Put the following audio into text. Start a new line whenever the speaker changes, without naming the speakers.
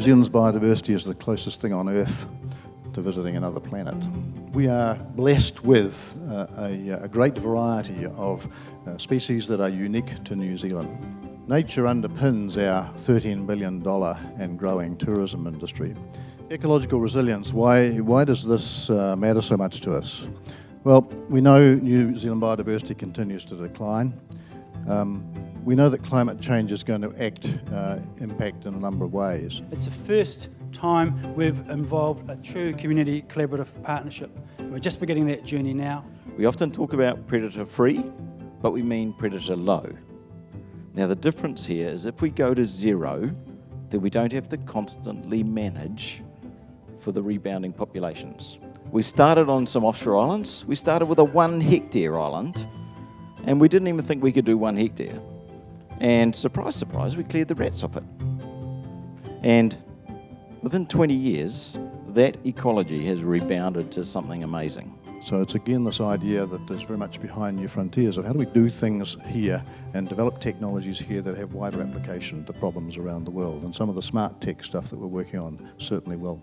Zealand's biodiversity is the closest thing on Earth to visiting another planet. We are blessed with uh, a, a, great variety of uh, species that are unique to New Zealand. Nature underpins our $13 billion and growing tourism industry. Ecological resilience, why, why does this uh, matter so much to us? Well, we know New Zealand biodiversity continues to decline. Um, we know that climate change is going to act, uh, impact in a number of ways.
It's the first time we've involved a true community collaborative partnership. We're just beginning that journey now.
We often talk about predator free, but we mean predator low. Now the difference here is if we go to zero, then we don't have to constantly manage for the rebounding populations. We started on some offshore islands. We started with a one hectare island, and we didn't even think we could do one hectare. And surprise, surprise, we cleared the rats off it. And Within 20 years, that ecology has rebounded to something amazing.
So it's again this idea that is very much behind new frontiers of how do we do things here and develop technologies here that have wider application to problems around the world. And some of the smart tech stuff that we're working on certainly will.